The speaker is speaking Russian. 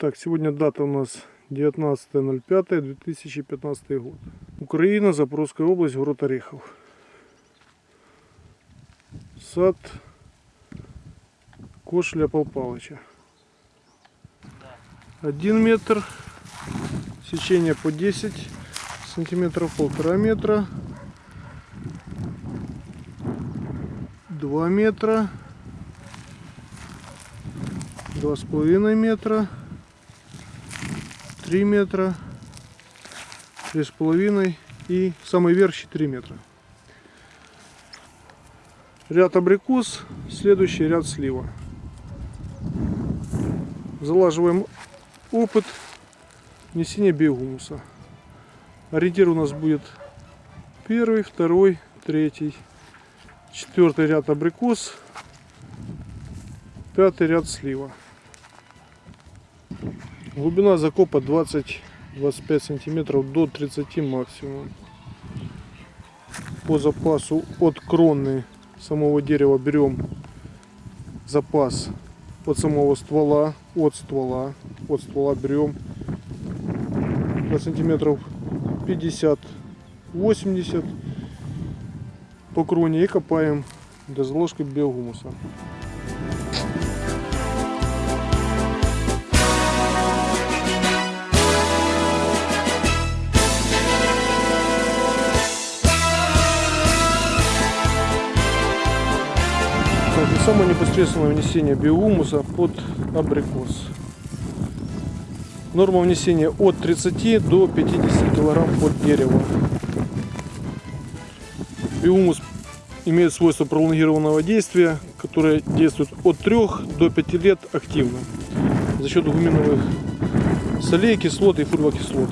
Так, сегодня дата у нас 19.05.2015 год. Украина, Запорожская область, город Орехов. Сад Кошля Пал Палыча. Один метр, сечение по 10 сантиметров, полтора метра, два метра, два с половиной метра, три метра, три с половиной и самый верх 4 метра. Ряд абрикос, следующий ряд слива. Залаживаем опыт внесения биогумуса. Ориентир у нас будет первый, второй, третий, четвертый ряд абрикос, пятый ряд слива. Глубина закопа 20-25 сантиметров до 30 максимум. По запасу от кроны самого дерева берем запас от самого ствола, от ствола, от ствола берем на сантиметров 50-80 по кроне и копаем до заложки биогумуса. Самое непосредственное внесение биогумуса под абрикос. Норма внесения от 30 до 50 килограмм под дерево. Биогумус имеет свойство пролонгированного действия, которое действует от 3 до 5 лет активно за счет гуминовых солей, кислот и фурвокислот.